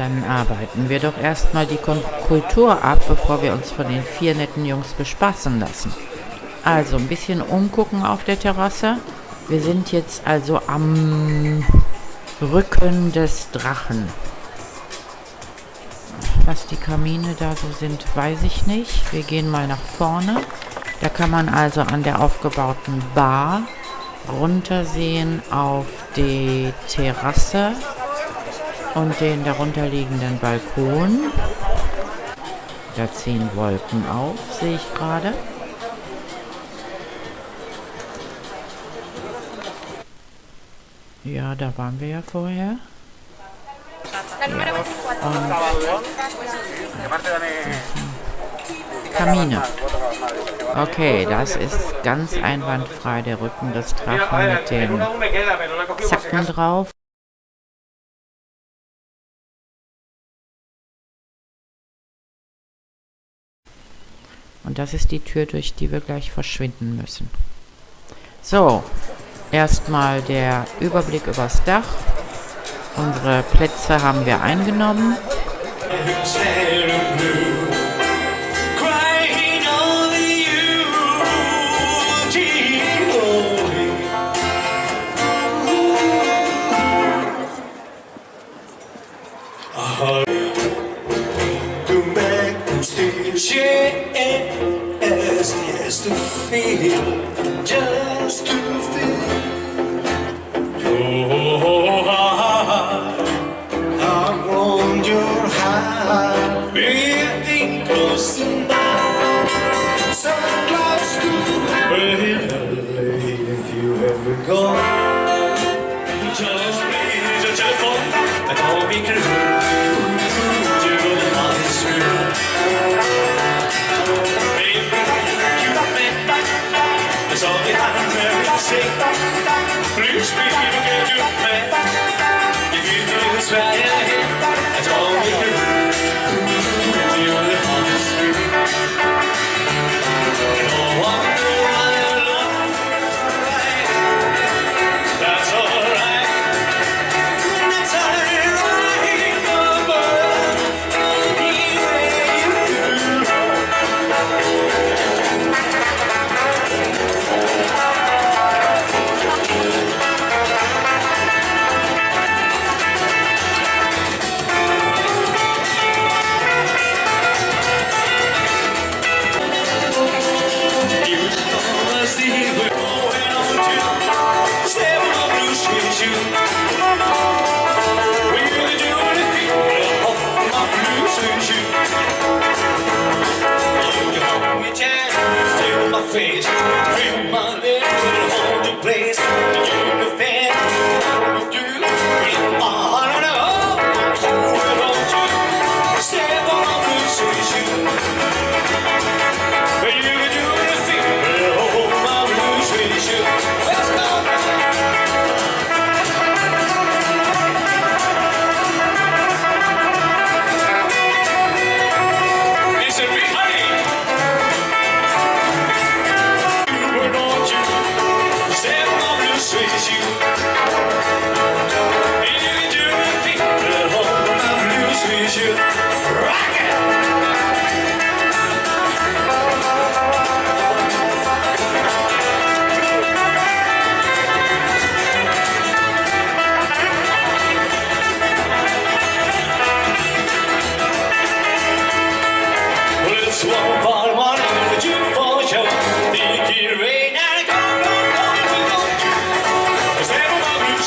Dann arbeiten wir doch erstmal die Kultur ab, bevor wir uns von den vier netten Jungs bespaßen lassen. Also ein bisschen umgucken auf der Terrasse. Wir sind jetzt also am Rücken des Drachen. Was die Kamine da so sind, weiß ich nicht. Wir gehen mal nach vorne. Da kann man also an der aufgebauten Bar runtersehen auf die Terrasse und den darunterliegenden Balkon. Da ziehen Wolken auf, sehe ich gerade. Ja, da waren wir ja vorher. Ja. Kamine. Okay, das ist ganz einwandfrei der Rücken des Drachen mit den Zacken drauf. Und das ist die Tür, durch die wir gleich verschwinden müssen. So, erstmal der Überblick übers Dach. Unsere Plätze haben wir eingenommen. Just to feel, just to feel It's all behind her shape. Face.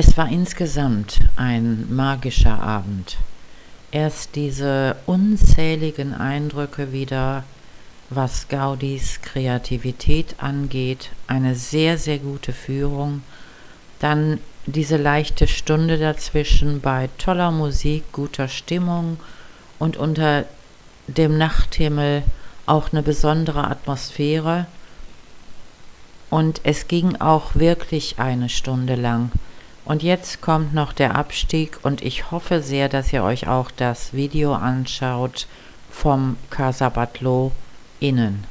Es war insgesamt ein magischer Abend. Erst diese unzähligen Eindrücke wieder, was Gaudis Kreativität angeht, eine sehr, sehr gute Führung. Dann diese leichte Stunde dazwischen bei toller Musik, guter Stimmung und unter dem Nachthimmel auch eine besondere Atmosphäre. Und es ging auch wirklich eine Stunde lang. Und jetzt kommt noch der Abstieg und ich hoffe sehr, dass ihr euch auch das Video anschaut vom Casa Batlló innen.